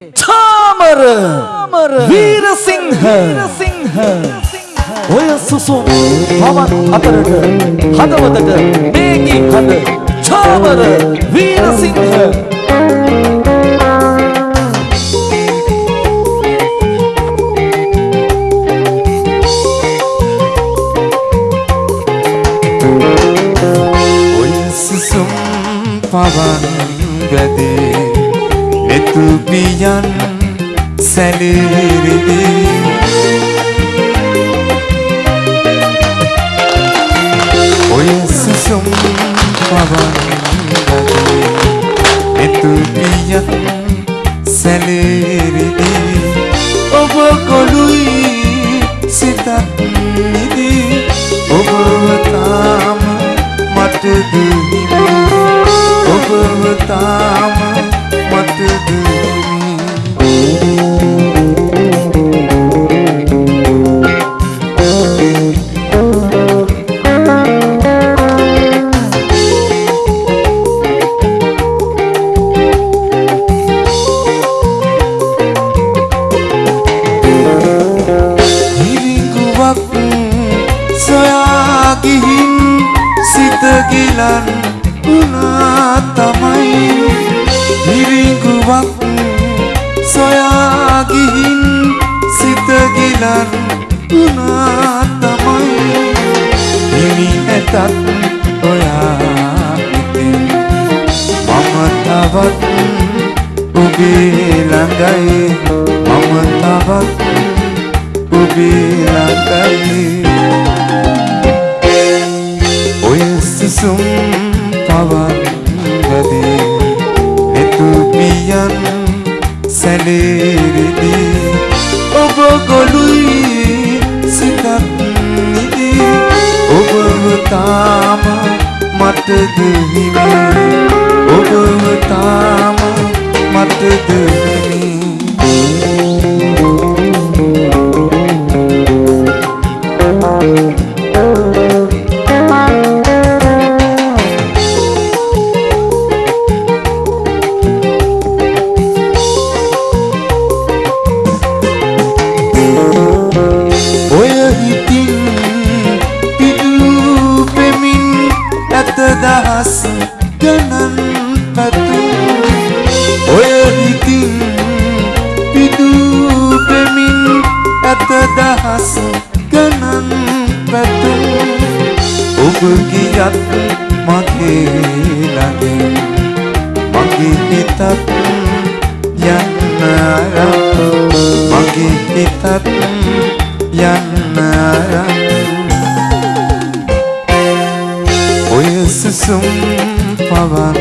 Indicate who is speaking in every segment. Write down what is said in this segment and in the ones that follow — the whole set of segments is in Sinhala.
Speaker 1: ඡාමර වීරසිංහ වීරසිංහ ඔය සුසුම් පවන් අතරට හදවතට මේගි හද ඡාමර වීරසිංහ
Speaker 2: ඔය සුසුම් පවන් ගැදේ නෙතු පියන් සැලිරිදී ඔය සුසුම් පවන් ගැදේ නෙතු පියන් සැලිරිදී tegilan una tamay Hiring kuwak soya gihin si tegilan una තවත් ඔයා මම තවත් ඔබේ ළඟයි මම තවත් ඔබේ ළඟයි to do දහස් ගණන් පැතුම් ඔය හිතින් පිටු පෙමින් ඇත දහස් ගණන් පැතුම් ඔබ ගියත් මගේ ළඟින් මගේ හිතත් යන්න අරන් මගේ හිතත් යන්න අරන් සුසුම් පවන්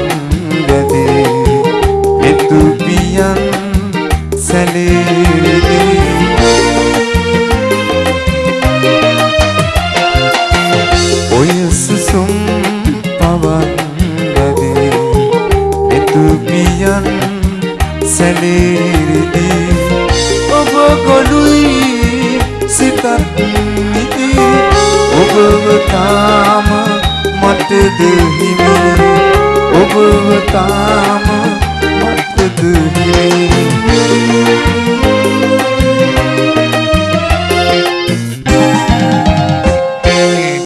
Speaker 2: ගැදේ එතු පියන් සැලේරිදී ඔය සුසුම් පවන් ගැදේ එතු පියන් සැලේරිදී මට දෙහිමි ඔබව තාම මට දෙහිමි